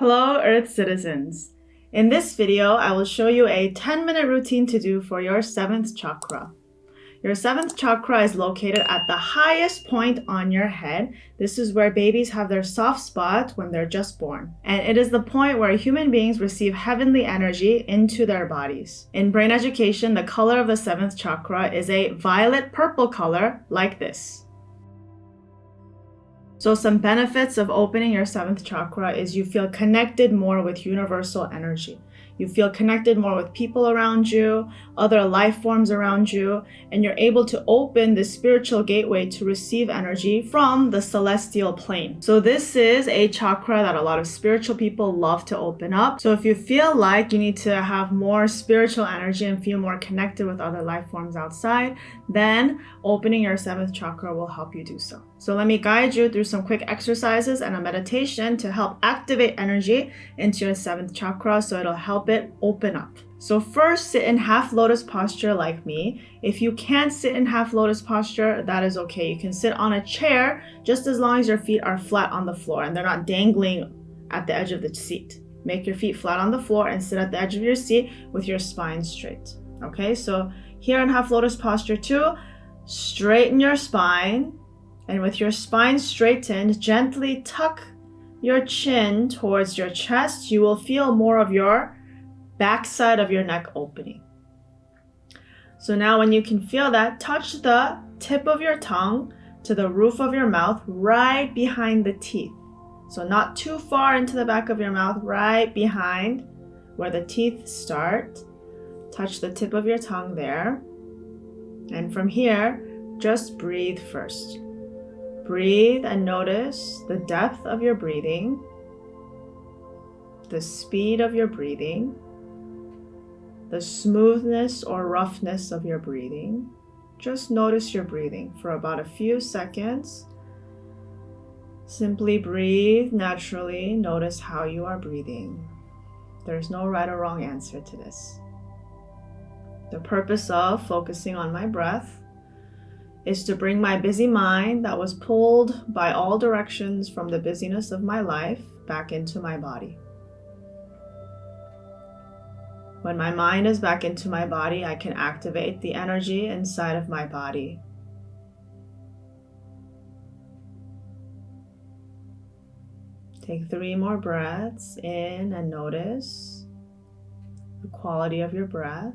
Hello Earth citizens. In this video, I will show you a 10 minute routine to do for your 7th chakra. Your 7th chakra is located at the highest point on your head. This is where babies have their soft spot when they're just born. And it is the point where human beings receive heavenly energy into their bodies. In brain education, the color of the 7th chakra is a violet purple color like this. So some benefits of opening your seventh chakra is you feel connected more with universal energy. You feel connected more with people around you, other life forms around you, and you're able to open the spiritual gateway to receive energy from the celestial plane. So this is a chakra that a lot of spiritual people love to open up. So if you feel like you need to have more spiritual energy and feel more connected with other life forms outside, then opening your seventh chakra will help you do so. So let me guide you through some quick exercises and a meditation to help activate energy into your seventh chakra so it'll help it open up. So first sit in half lotus posture like me. If you can't sit in half lotus posture, that is okay. You can sit on a chair just as long as your feet are flat on the floor and they're not dangling at the edge of the seat. Make your feet flat on the floor and sit at the edge of your seat with your spine straight. Okay, so here in half lotus posture two, straighten your spine and with your spine straightened, gently tuck your chin towards your chest. You will feel more of your backside of your neck opening. So now when you can feel that, touch the tip of your tongue to the roof of your mouth right behind the teeth. So not too far into the back of your mouth, right behind where the teeth start. Touch the tip of your tongue there. And from here, just breathe first. Breathe and notice the depth of your breathing, the speed of your breathing the smoothness or roughness of your breathing. Just notice your breathing for about a few seconds. Simply breathe naturally. Notice how you are breathing. There's no right or wrong answer to this. The purpose of focusing on my breath is to bring my busy mind that was pulled by all directions from the busyness of my life back into my body. When my mind is back into my body, I can activate the energy inside of my body. Take three more breaths in and notice the quality of your breath.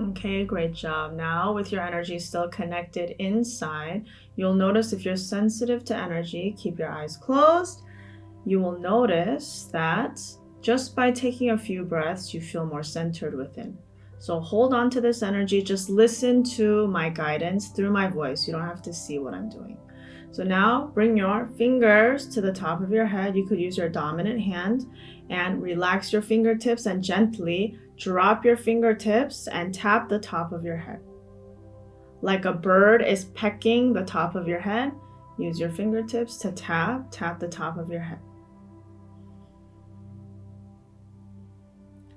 Okay, great job. Now with your energy still connected inside, you'll notice if you're sensitive to energy, keep your eyes closed. You will notice that just by taking a few breaths, you feel more centered within. So hold on to this energy. Just listen to my guidance through my voice. You don't have to see what I'm doing. So now bring your fingers to the top of your head. You could use your dominant hand and relax your fingertips and gently drop your fingertips and tap the top of your head. Like a bird is pecking the top of your head, use your fingertips to tap, tap the top of your head.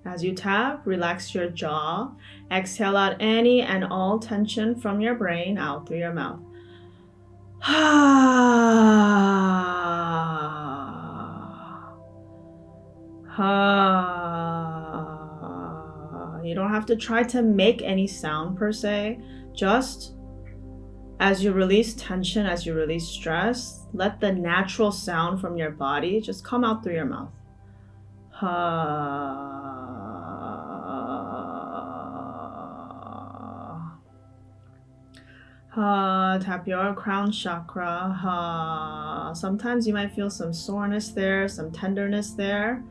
As you tap, relax your jaw. Exhale out any and all tension from your brain out through your mouth. You don't have to try to make any sound per se. Just as you release tension, as you release stress, let the natural sound from your body just come out through your mouth. Ha, Ha. tap your crown chakra. Ha. Sometimes you might feel some soreness there, some tenderness there.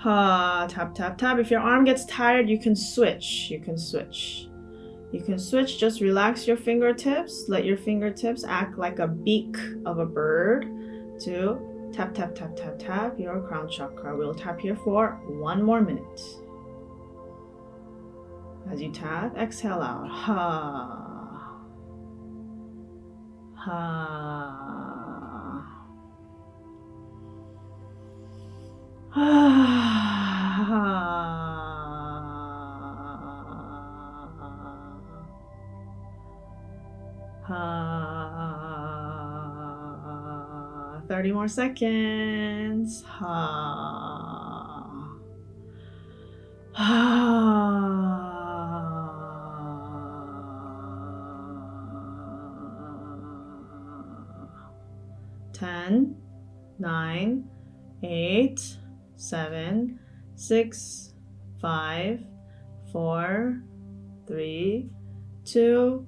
Ha, tap, tap, tap. If your arm gets tired, you can switch. You can switch. You can switch, just relax your fingertips. Let your fingertips act like a beak of a bird to tap, tap, tap, tap, tap your crown chakra. We'll tap here for one more minute. As you tap, exhale out. Ha. Ha. Thirty more seconds. Ten, nine, eight, seven, six, five, four, three, two,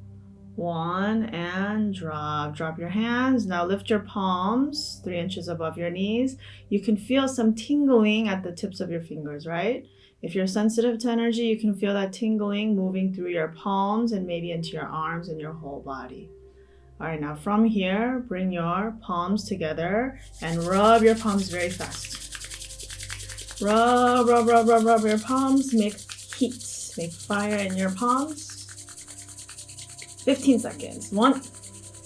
one, and drop. Drop your hands. Now lift your palms three inches above your knees. You can feel some tingling at the tips of your fingers, right? If you're sensitive to energy, you can feel that tingling moving through your palms and maybe into your arms and your whole body. All right, now from here, bring your palms together and rub your palms very fast. Rub, rub, rub, rub, rub your palms. Make heat, make fire in your palms. 15 seconds. One,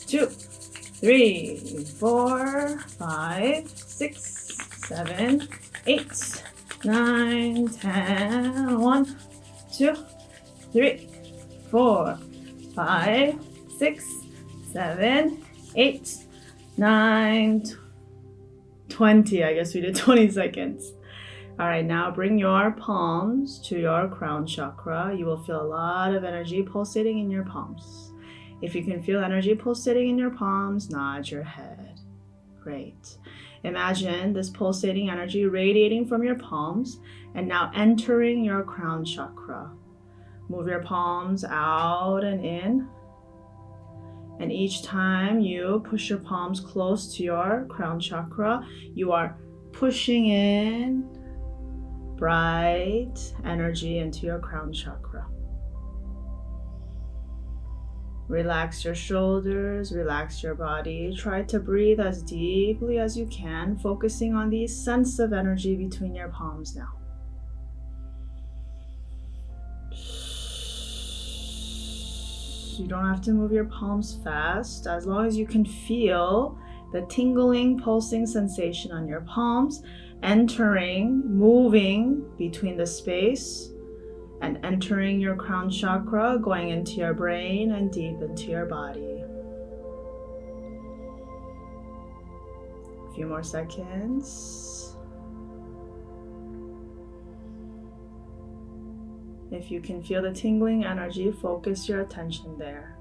two, three, four, five, six, seven, eight, nine, ten. One, two, three, four, five, six, seven, eight, nine, twenty. I guess we did 20 seconds. All right, now bring your palms to your crown chakra. You will feel a lot of energy pulsating in your palms. If you can feel energy pulsating in your palms, nod your head. Great. Imagine this pulsating energy radiating from your palms and now entering your crown chakra. Move your palms out and in. And each time you push your palms close to your crown chakra, you are pushing in bright energy into your crown chakra. Relax your shoulders, relax your body. Try to breathe as deeply as you can, focusing on the sense of energy between your palms now. You don't have to move your palms fast as long as you can feel the tingling, pulsing sensation on your palms, entering, moving between the space and entering your crown chakra, going into your brain and deep into your body. A few more seconds. If you can feel the tingling energy, focus your attention there.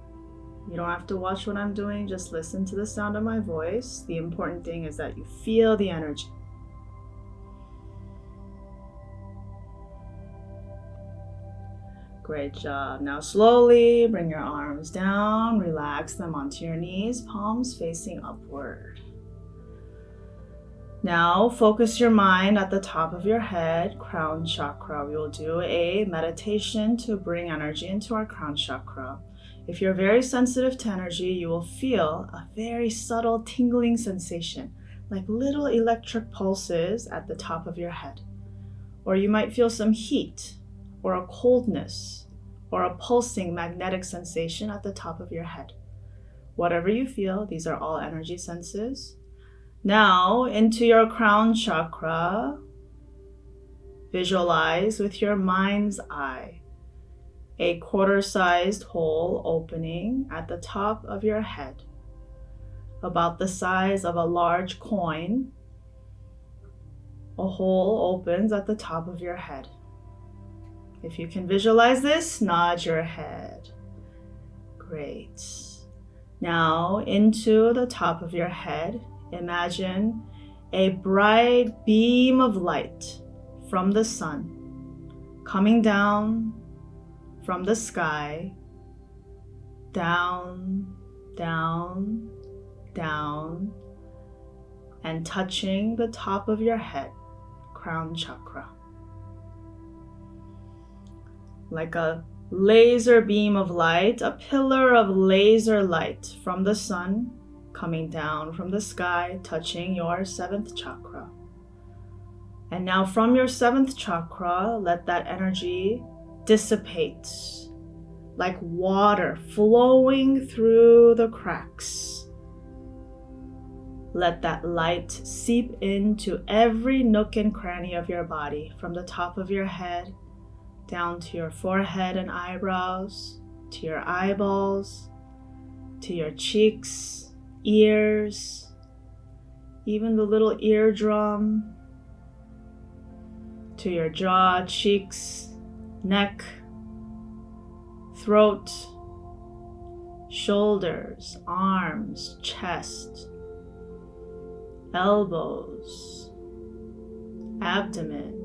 You don't have to watch what I'm doing, just listen to the sound of my voice. The important thing is that you feel the energy. Great job. Now slowly bring your arms down, relax them onto your knees, palms facing upward. Now focus your mind at the top of your head, crown chakra. We will do a meditation to bring energy into our crown chakra. If you're very sensitive to energy, you will feel a very subtle tingling sensation, like little electric pulses at the top of your head. Or you might feel some heat or a coldness, or a pulsing magnetic sensation at the top of your head. Whatever you feel, these are all energy senses. Now, into your crown chakra, visualize with your mind's eye a quarter sized hole opening at the top of your head, about the size of a large coin. A hole opens at the top of your head. If you can visualize this, nod your head. Great. Now into the top of your head, imagine a bright beam of light from the sun coming down from the sky, down, down, down, and touching the top of your head, crown chakra like a laser beam of light, a pillar of laser light from the sun coming down from the sky, touching your seventh chakra. And now, from your seventh chakra, let that energy dissipate like water flowing through the cracks. Let that light seep into every nook and cranny of your body, from the top of your head down to your forehead and eyebrows, to your eyeballs, to your cheeks, ears, even the little eardrum, to your jaw, cheeks, neck, throat, shoulders, arms, chest, elbows, abdomen,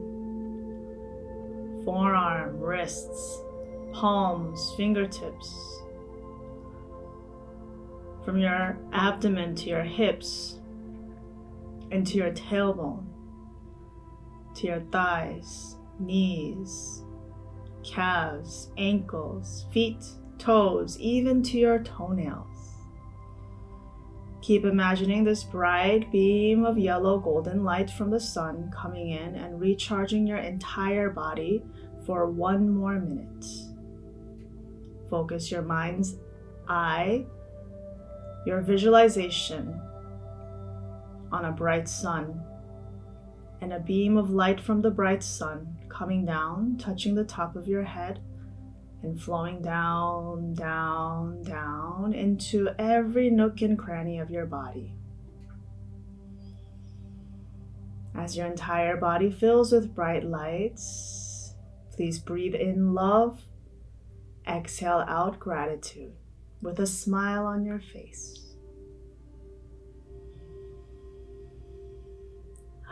forearm, wrists, palms, fingertips. From your abdomen to your hips, into your tailbone, to your thighs, knees, calves, ankles, feet, toes, even to your toenails. Keep imagining this bright beam of yellow golden light from the sun coming in and recharging your entire body for one more minute. Focus your mind's eye, your visualization on a bright sun and a beam of light from the bright sun coming down, touching the top of your head and flowing down, down, down into every nook and cranny of your body. As your entire body fills with bright lights, please breathe in love, exhale out gratitude with a smile on your face.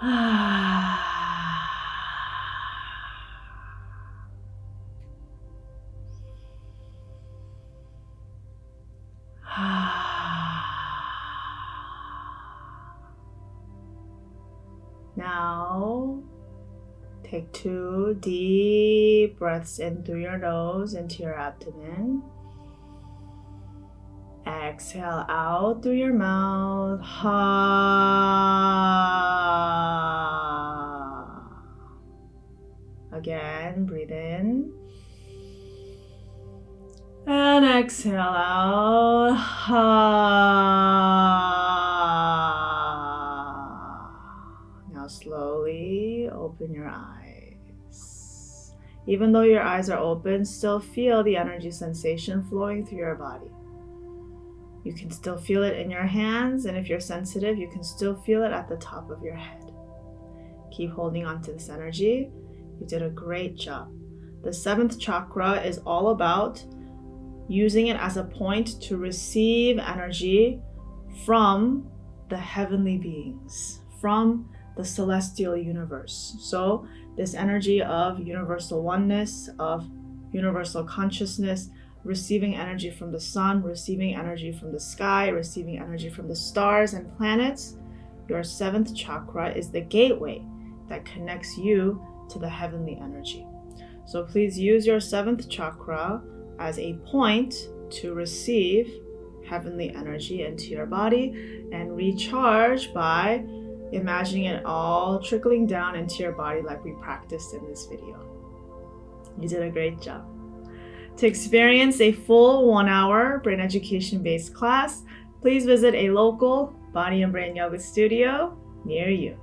Ah. Now, take two deep breaths in through your nose into your abdomen. Exhale out through your mouth. Ha. Again, breathe in. And exhale out. Now Even though your eyes are open, still feel the energy sensation flowing through your body. You can still feel it in your hands, and if you're sensitive, you can still feel it at the top of your head. Keep holding on to this energy. You did a great job. The seventh chakra is all about using it as a point to receive energy from the heavenly beings, from the celestial universe. So, this energy of universal oneness, of universal consciousness, receiving energy from the sun, receiving energy from the sky, receiving energy from the stars and planets, your seventh chakra is the gateway that connects you to the heavenly energy. So please use your seventh chakra as a point to receive heavenly energy into your body and recharge by imagining it all trickling down into your body like we practiced in this video. You did a great job. To experience a full one hour brain education based class, please visit a local body and brain yoga studio near you.